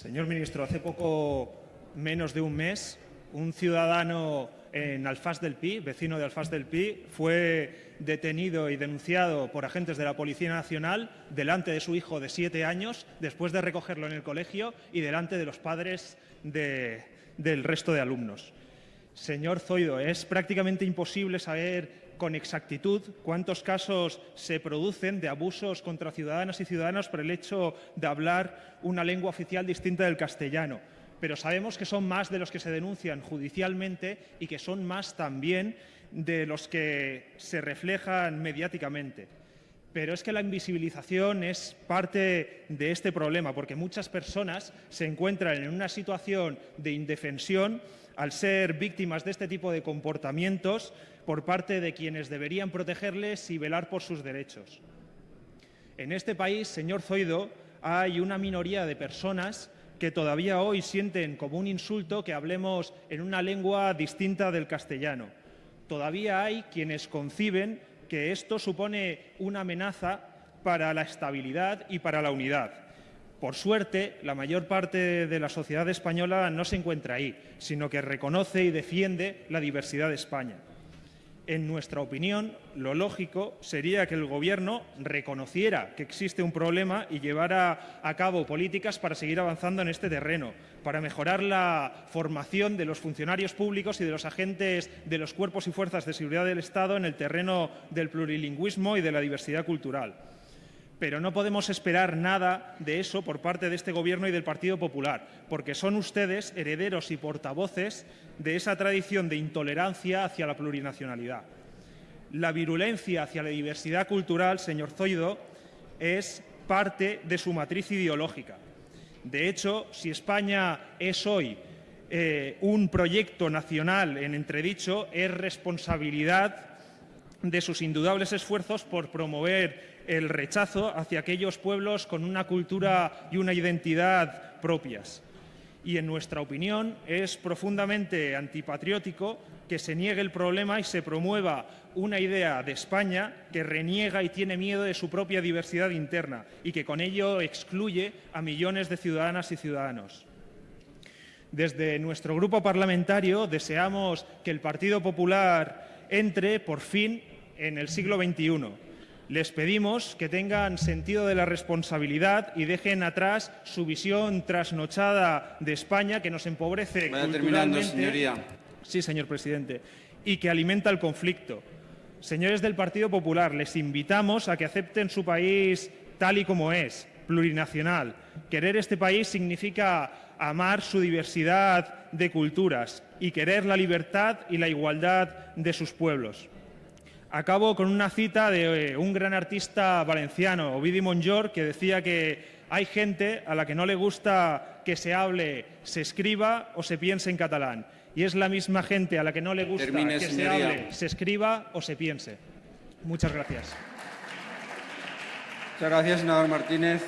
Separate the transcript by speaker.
Speaker 1: Señor ministro, hace poco menos de un mes, un ciudadano en Alfaz del Pi, vecino de Alfaz del Pi, fue detenido y denunciado por agentes de la Policía Nacional delante de su hijo de siete años, después de recogerlo en el colegio y delante de los padres del resto de alumnos. Señor Zoido, es prácticamente imposible saber con exactitud cuántos casos se producen de abusos contra ciudadanas y ciudadanos por el hecho de hablar una lengua oficial distinta del castellano. Pero sabemos que son más de los que se denuncian judicialmente y que son más también de los que se reflejan mediáticamente. Pero es que la invisibilización es parte de este problema, porque muchas personas se encuentran en una situación de indefensión al ser víctimas de este tipo de comportamientos por parte de quienes deberían protegerles y velar por sus derechos. En este país, señor Zoido, hay una minoría de personas que todavía hoy sienten como un insulto que hablemos en una lengua distinta del castellano. Todavía hay quienes conciben que esto supone una amenaza para la estabilidad y para la unidad. Por suerte, la mayor parte de la sociedad española no se encuentra ahí, sino que reconoce y defiende la diversidad de España. En nuestra opinión, lo lógico sería que el Gobierno reconociera que existe un problema y llevara a cabo políticas para seguir avanzando en este terreno, para mejorar la formación de los funcionarios públicos y de los agentes de los cuerpos y fuerzas de seguridad del Estado en el terreno del plurilingüismo y de la diversidad cultural pero no podemos esperar nada de eso por parte de este Gobierno y del Partido Popular, porque son ustedes herederos y portavoces de esa tradición de intolerancia hacia la plurinacionalidad. La virulencia hacia la diversidad cultural, señor Zoido, es parte de su matriz ideológica. De hecho, si España es hoy eh, un proyecto nacional en entredicho, es responsabilidad de sus indudables esfuerzos por promover el rechazo hacia aquellos pueblos con una cultura y una identidad propias. Y en nuestra opinión es profundamente antipatriótico que se niegue el problema y se promueva una idea de España que reniega y tiene miedo de su propia diversidad interna y que con ello excluye a millones de ciudadanas y ciudadanos. Desde nuestro grupo parlamentario deseamos que el Partido Popular entre, por fin, en el siglo XXI. Les pedimos que tengan sentido de la responsabilidad y dejen atrás su visión trasnochada de España que nos empobrece
Speaker 2: Vaya terminando, señoría.
Speaker 1: Sí, señor presidente. Y que alimenta el conflicto. Señores del Partido Popular, les invitamos a que acepten su país tal y como es, plurinacional. Querer este país significa amar su diversidad de culturas y querer la libertad y la igualdad de sus pueblos. Acabo con una cita de eh, un gran artista valenciano, Ovidi Monjor, que decía que hay gente a la que no le gusta que se hable, se escriba o se piense en catalán. Y es la misma gente a la que no le gusta que se hable, se escriba o se piense. Muchas gracias.
Speaker 2: Muchas gracias, senador Martínez.